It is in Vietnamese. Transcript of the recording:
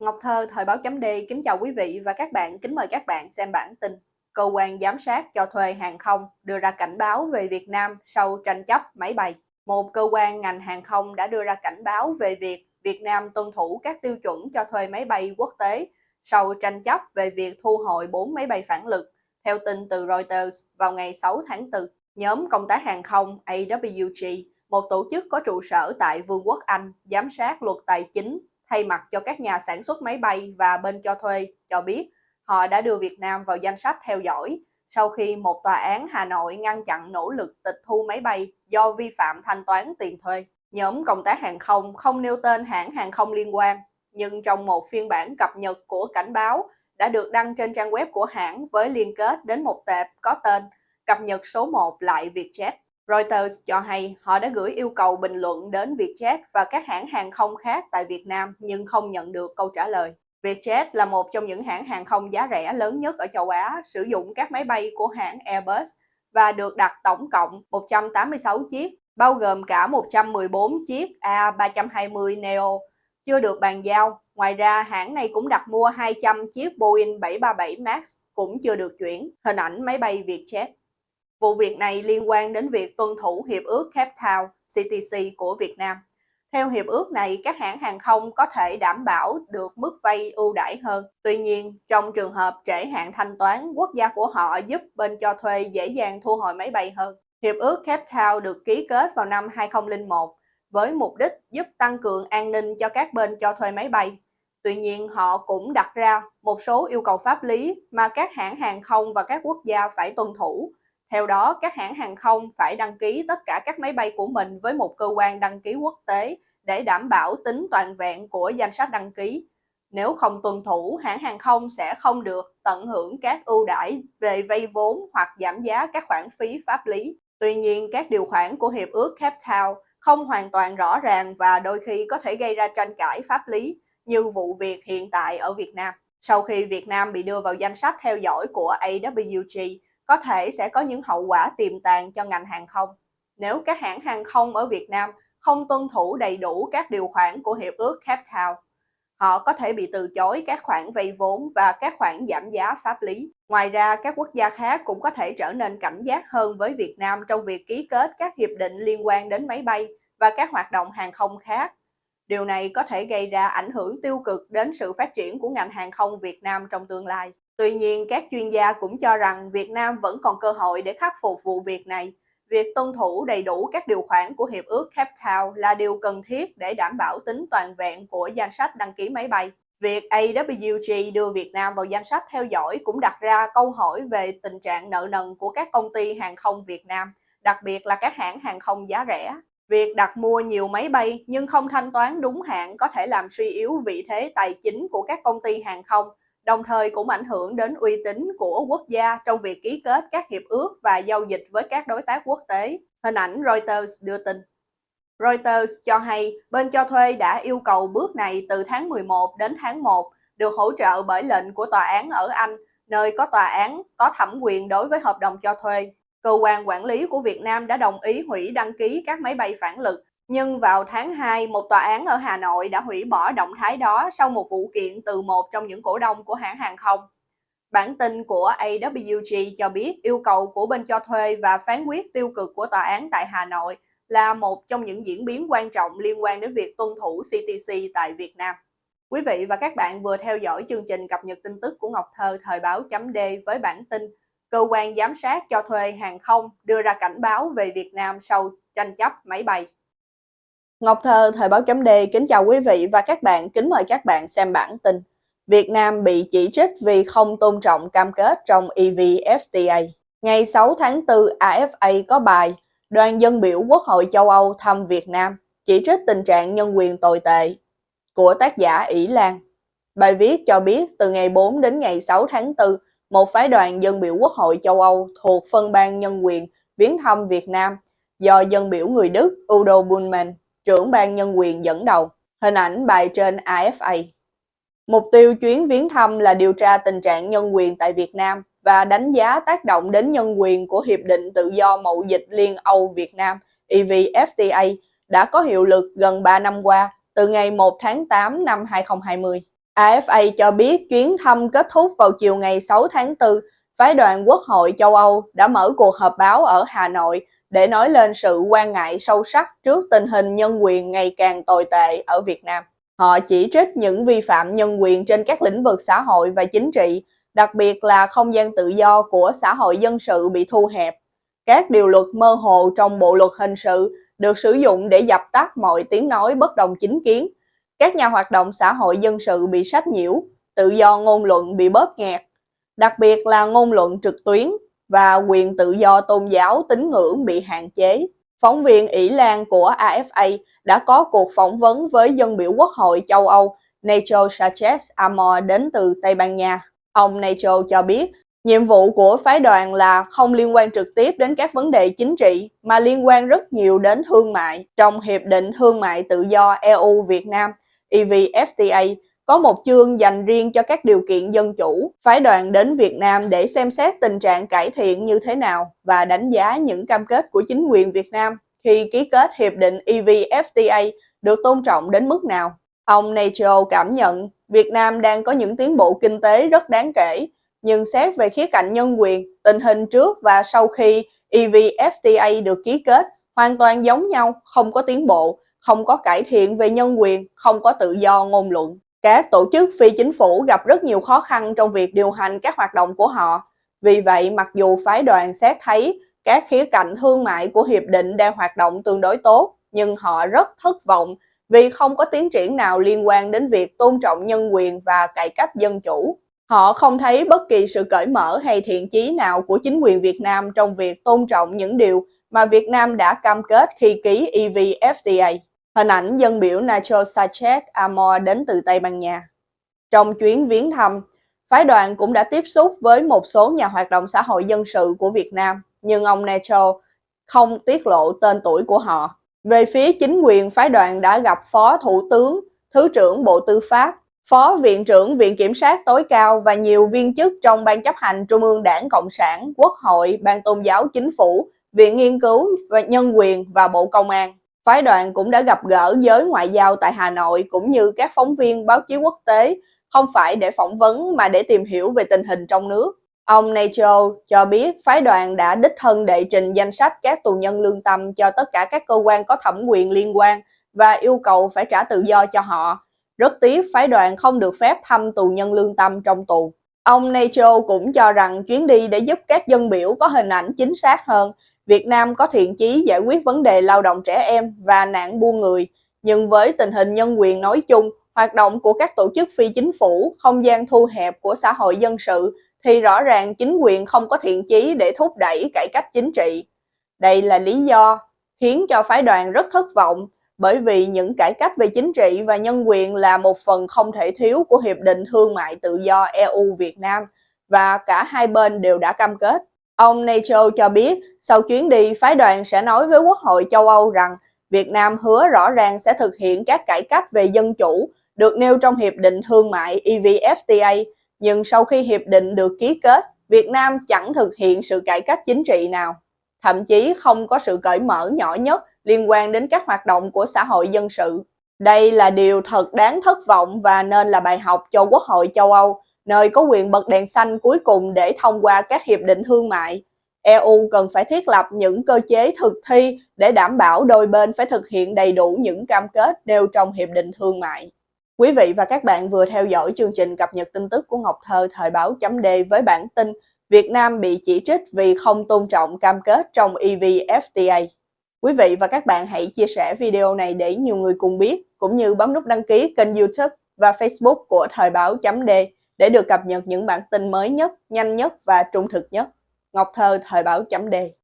Ngọc Thơ, Thời báo chấm D, kính chào quý vị và các bạn, kính mời các bạn xem bản tin. Cơ quan giám sát cho thuê hàng không đưa ra cảnh báo về Việt Nam sau tranh chấp máy bay. Một cơ quan ngành hàng không đã đưa ra cảnh báo về việc Việt Nam tuân thủ các tiêu chuẩn cho thuê máy bay quốc tế sau tranh chấp về việc thu hồi 4 máy bay phản lực. Theo tin từ Reuters vào ngày 6 tháng 4, nhóm công tác hàng không AWG, một tổ chức có trụ sở tại Vương quốc Anh, giám sát luật tài chính thay mặt cho các nhà sản xuất máy bay và bên cho thuê cho biết họ đã đưa Việt Nam vào danh sách theo dõi sau khi một tòa án Hà Nội ngăn chặn nỗ lực tịch thu máy bay do vi phạm thanh toán tiền thuê. Nhóm công tác hàng không không nêu tên hãng hàng không liên quan, nhưng trong một phiên bản cập nhật của cảnh báo đã được đăng trên trang web của hãng với liên kết đến một tệp có tên cập nhật số 1 lại Vietjet. Reuters cho hay họ đã gửi yêu cầu bình luận đến Vietjet và các hãng hàng không khác tại Việt Nam nhưng không nhận được câu trả lời. Vietjet là một trong những hãng hàng không giá rẻ lớn nhất ở châu Á, sử dụng các máy bay của hãng Airbus và được đặt tổng cộng 186 chiếc, bao gồm cả 114 chiếc A320 Neo chưa được bàn giao. Ngoài ra, hãng này cũng đặt mua 200 chiếc Boeing 737 MAX cũng chưa được chuyển. Hình ảnh máy bay Vietjet Vụ việc này liên quan đến việc tuân thủ Hiệp ước Cape Town CTC của Việt Nam. Theo hiệp ước này, các hãng hàng không có thể đảm bảo được mức vay ưu đãi hơn. Tuy nhiên, trong trường hợp trễ hạn thanh toán, quốc gia của họ giúp bên cho thuê dễ dàng thu hồi máy bay hơn. Hiệp ước Cape Town được ký kết vào năm 2001 với mục đích giúp tăng cường an ninh cho các bên cho thuê máy bay. Tuy nhiên, họ cũng đặt ra một số yêu cầu pháp lý mà các hãng hàng không và các quốc gia phải tuân thủ theo đó, các hãng hàng không phải đăng ký tất cả các máy bay của mình với một cơ quan đăng ký quốc tế để đảm bảo tính toàn vẹn của danh sách đăng ký. Nếu không tuân thủ, hãng hàng không sẽ không được tận hưởng các ưu đãi về vay vốn hoặc giảm giá các khoản phí pháp lý. Tuy nhiên, các điều khoản của Hiệp ước Cape Town không hoàn toàn rõ ràng và đôi khi có thể gây ra tranh cãi pháp lý như vụ việc hiện tại ở Việt Nam. Sau khi Việt Nam bị đưa vào danh sách theo dõi của AWG, có thể sẽ có những hậu quả tiềm tàng cho ngành hàng không. Nếu các hãng hàng không ở Việt Nam không tuân thủ đầy đủ các điều khoản của Hiệp ước Cape Town, họ có thể bị từ chối các khoản vay vốn và các khoản giảm giá pháp lý. Ngoài ra, các quốc gia khác cũng có thể trở nên cảnh giác hơn với Việt Nam trong việc ký kết các hiệp định liên quan đến máy bay và các hoạt động hàng không khác. Điều này có thể gây ra ảnh hưởng tiêu cực đến sự phát triển của ngành hàng không Việt Nam trong tương lai. Tuy nhiên, các chuyên gia cũng cho rằng Việt Nam vẫn còn cơ hội để khắc phục vụ việc này. Việc tuân thủ đầy đủ các điều khoản của Hiệp ước Cape Town là điều cần thiết để đảm bảo tính toàn vẹn của danh sách đăng ký máy bay. Việc AWG đưa Việt Nam vào danh sách theo dõi cũng đặt ra câu hỏi về tình trạng nợ nần của các công ty hàng không Việt Nam, đặc biệt là các hãng hàng không giá rẻ. Việc đặt mua nhiều máy bay nhưng không thanh toán đúng hạn có thể làm suy yếu vị thế tài chính của các công ty hàng không đồng thời cũng ảnh hưởng đến uy tín của quốc gia trong việc ký kết các hiệp ước và giao dịch với các đối tác quốc tế. Hình ảnh Reuters đưa tin. Reuters cho hay bên cho thuê đã yêu cầu bước này từ tháng 11 đến tháng 1 được hỗ trợ bởi lệnh của tòa án ở Anh, nơi có tòa án có thẩm quyền đối với hợp đồng cho thuê. Cơ quan quản lý của Việt Nam đã đồng ý hủy đăng ký các máy bay phản lực nhưng vào tháng 2, một tòa án ở Hà Nội đã hủy bỏ động thái đó sau một vụ kiện từ một trong những cổ đông của hãng hàng không. Bản tin của AWG cho biết yêu cầu của bên cho thuê và phán quyết tiêu cực của tòa án tại Hà Nội là một trong những diễn biến quan trọng liên quan đến việc tuân thủ CTC tại Việt Nam. Quý vị và các bạn vừa theo dõi chương trình cập nhật tin tức của Ngọc Thơ thời báo chấm D với bản tin Cơ quan giám sát cho thuê hàng không đưa ra cảnh báo về Việt Nam sau tranh chấp máy bay. Ngọc Thơ, Thời báo chấm D, kính chào quý vị và các bạn, kính mời các bạn xem bản tin. Việt Nam bị chỉ trích vì không tôn trọng cam kết trong EVFTA. Ngày 6 tháng 4, AFA có bài Đoàn dân biểu Quốc hội châu Âu thăm Việt Nam, chỉ trích tình trạng nhân quyền tồi tệ của tác giả ỷ Lan. Bài viết cho biết từ ngày 4 đến ngày 6 tháng 4, một phái đoàn dân biểu Quốc hội châu Âu thuộc phân ban nhân quyền viếng thăm Việt Nam do dân biểu người Đức Udo Bullmann trưởng ban nhân quyền dẫn đầu. Hình ảnh bài trên AFA. Mục tiêu chuyến viếng thăm là điều tra tình trạng nhân quyền tại Việt Nam và đánh giá tác động đến nhân quyền của Hiệp định Tự do Mậu Dịch Liên Âu Việt Nam EVFTA đã có hiệu lực gần 3 năm qua, từ ngày 1 tháng 8 năm 2020. AFA cho biết chuyến thăm kết thúc vào chiều ngày 6 tháng 4, phái đoàn Quốc hội châu Âu đã mở cuộc họp báo ở Hà Nội để nói lên sự quan ngại sâu sắc trước tình hình nhân quyền ngày càng tồi tệ ở Việt Nam. Họ chỉ trích những vi phạm nhân quyền trên các lĩnh vực xã hội và chính trị, đặc biệt là không gian tự do của xã hội dân sự bị thu hẹp. Các điều luật mơ hồ trong bộ luật hình sự được sử dụng để dập tắt mọi tiếng nói bất đồng chính kiến. Các nhà hoạt động xã hội dân sự bị sách nhiễu, tự do ngôn luận bị bóp nghẹt, đặc biệt là ngôn luận trực tuyến và quyền tự do tôn giáo tín ngưỡng bị hạn chế. Phóng viên ỷ Lan của AFA đã có cuộc phỏng vấn với dân biểu Quốc hội châu Âu, Nacho Sanchez Amor đến từ Tây Ban Nha. Ông Nacho cho biết, Nhiệm vụ của phái đoàn là không liên quan trực tiếp đến các vấn đề chính trị, mà liên quan rất nhiều đến thương mại. Trong Hiệp định Thương mại Tự do EU-Việt Nam EVFTA có một chương dành riêng cho các điều kiện dân chủ. Phái đoàn đến Việt Nam để xem xét tình trạng cải thiện như thế nào và đánh giá những cam kết của chính quyền Việt Nam khi ký kết Hiệp định EVFTA được tôn trọng đến mức nào. Ông Nacho cảm nhận Việt Nam đang có những tiến bộ kinh tế rất đáng kể nhưng xét về khía cạnh nhân quyền, tình hình trước và sau khi EVFTA được ký kết hoàn toàn giống nhau, không có tiến bộ, không có cải thiện về nhân quyền, không có tự do ngôn luận. Các tổ chức phi chính phủ gặp rất nhiều khó khăn trong việc điều hành các hoạt động của họ. Vì vậy, mặc dù phái đoàn xét thấy các khía cạnh thương mại của hiệp định đang hoạt động tương đối tốt, nhưng họ rất thất vọng vì không có tiến triển nào liên quan đến việc tôn trọng nhân quyền và cải cách dân chủ. Họ không thấy bất kỳ sự cởi mở hay thiện chí nào của chính quyền Việt Nam trong việc tôn trọng những điều mà Việt Nam đã cam kết khi ký EVFTA. Hình ảnh dân biểu Nacho Sanchez Amor đến từ Tây Ban Nha. Trong chuyến viếng thăm, phái đoàn cũng đã tiếp xúc với một số nhà hoạt động xã hội dân sự của Việt Nam, nhưng ông Nacho không tiết lộ tên tuổi của họ. Về phía chính quyền, phái đoàn đã gặp Phó Thủ tướng, Thứ trưởng Bộ Tư pháp, Phó Viện trưởng Viện Kiểm sát tối cao và nhiều viên chức trong Ban chấp hành Trung ương Đảng Cộng sản, Quốc hội, Ban Tôn giáo Chính phủ, Viện Nghiên cứu và Nhân quyền và Bộ Công an. Phái đoàn cũng đã gặp gỡ giới ngoại giao tại Hà Nội cũng như các phóng viên báo chí quốc tế, không phải để phỏng vấn mà để tìm hiểu về tình hình trong nước. Ông Nacho cho biết phái đoàn đã đích thân đệ trình danh sách các tù nhân lương tâm cho tất cả các cơ quan có thẩm quyền liên quan và yêu cầu phải trả tự do cho họ rất tiếc phái đoàn không được phép thăm tù nhân lương tâm trong tù. Ông Nacho cũng cho rằng chuyến đi để giúp các dân biểu có hình ảnh chính xác hơn, Việt Nam có thiện chí giải quyết vấn đề lao động trẻ em và nạn buôn người. Nhưng với tình hình nhân quyền nói chung, hoạt động của các tổ chức phi chính phủ, không gian thu hẹp của xã hội dân sự, thì rõ ràng chính quyền không có thiện chí để thúc đẩy cải cách chính trị. Đây là lý do khiến cho phái đoàn rất thất vọng bởi vì những cải cách về chính trị và nhân quyền là một phần không thể thiếu của Hiệp định Thương mại Tự do EU-Việt Nam và cả hai bên đều đã cam kết. Ông Nacho cho biết sau chuyến đi, phái đoàn sẽ nói với Quốc hội châu Âu rằng Việt Nam hứa rõ ràng sẽ thực hiện các cải cách về dân chủ được nêu trong Hiệp định Thương mại EVFTA, nhưng sau khi Hiệp định được ký kết, Việt Nam chẳng thực hiện sự cải cách chính trị nào. Thậm chí không có sự cởi mở nhỏ nhất liên quan đến các hoạt động của xã hội dân sự. Đây là điều thật đáng thất vọng và nên là bài học cho Quốc hội châu Âu, nơi có quyền bật đèn xanh cuối cùng để thông qua các hiệp định thương mại. EU cần phải thiết lập những cơ chế thực thi để đảm bảo đôi bên phải thực hiện đầy đủ những cam kết nêu trong hiệp định thương mại. Quý vị và các bạn vừa theo dõi chương trình cập nhật tin tức của Ngọc Thơ thời báo chấm D với bản tin Việt Nam bị chỉ trích vì không tôn trọng cam kết trong EVFTA. Quý vị và các bạn hãy chia sẻ video này để nhiều người cùng biết, cũng như bấm nút đăng ký kênh youtube và facebook của Thời báo chấm D để được cập nhật những bản tin mới nhất, nhanh nhất và trung thực nhất. Ngọc Thơ Thời báo chấm Đề.